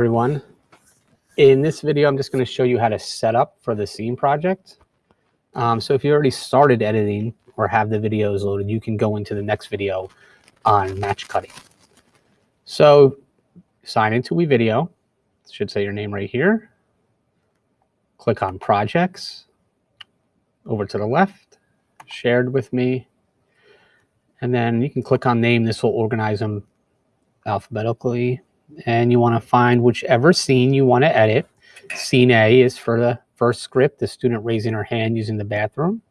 everyone. In this video, I'm just going to show you how to set up for the scene project. Um, so if you already started editing or have the videos loaded, you can go into the next video on match cutting. So sign into WeVideo. It should say your name right here. Click on projects. Over to the left, shared with me. And then you can click on name. This will organize them alphabetically. And you want to find whichever scene you want to edit. Scene A is for the first script, the student raising her hand using the bathroom.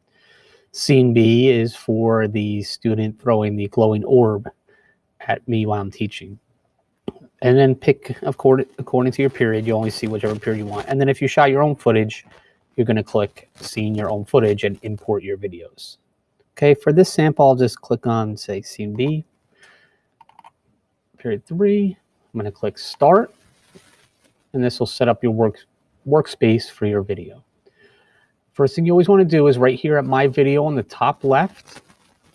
Scene B is for the student throwing the glowing orb at me while I'm teaching. And then pick, according, according to your period, you only see whichever period you want. And then if you shot your own footage, you're going to click scene your own footage and import your videos. Okay, for this sample, I'll just click on, say, scene B, period three. I'm going to click start, and this will set up your work, workspace for your video. First thing you always want to do is right here at my video on the top left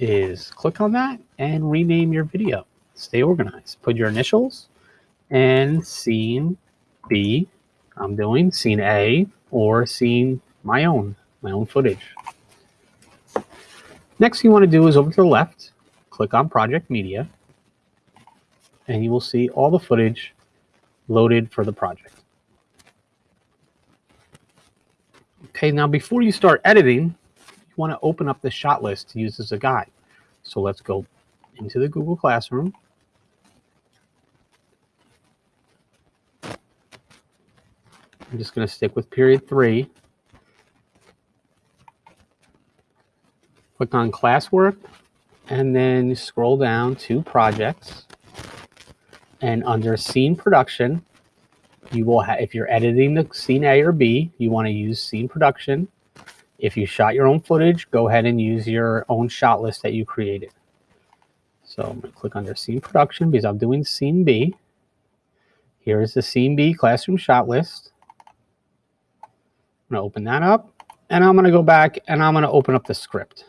is click on that and rename your video. Stay organized. Put your initials and scene B, I'm doing scene A or scene my own, my own footage. Next thing you want to do is over to the left, click on project media, and you will see all the footage loaded for the project. Okay, now before you start editing, you want to open up the shot list to use as a guide. So let's go into the Google Classroom. I'm just going to stick with period three. Click on classwork and then scroll down to projects. And under scene production, you will have, if you're editing the scene A or B, you want to use scene production. If you shot your own footage, go ahead and use your own shot list that you created. So I'm going to click under scene production because I'm doing scene B. Here is the scene B classroom shot list. I'm going to open that up and I'm going to go back and I'm going to open up the script.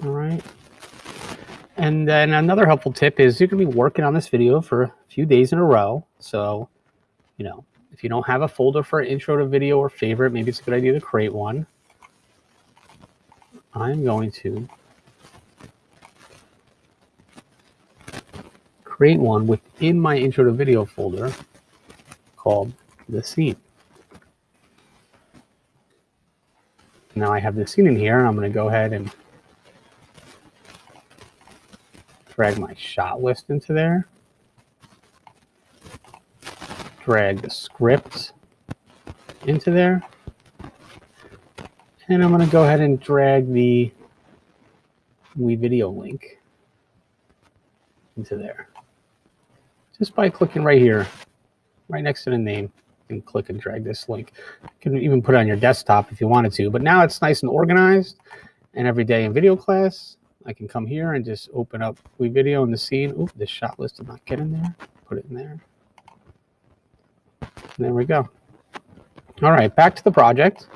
All right. And then another helpful tip is you're going to be working on this video for a few days in a row. So, you know, if you don't have a folder for intro to video or favorite, maybe it's a good idea to create one. I'm going to create one within my intro to video folder called the scene. Now I have the scene in here and I'm going to go ahead and drag my shot list into there. Drag the script into there. And I'm going to go ahead and drag the WeVideo link into there. Just by clicking right here, right next to the name, you can click and drag this link. You can even put it on your desktop if you wanted to, but now it's nice and organized. And every day in video class, I can come here and just open up WeVideo in the scene. Oop, the shot list did not get in there. Put it in there. There we go. All right, back to the project.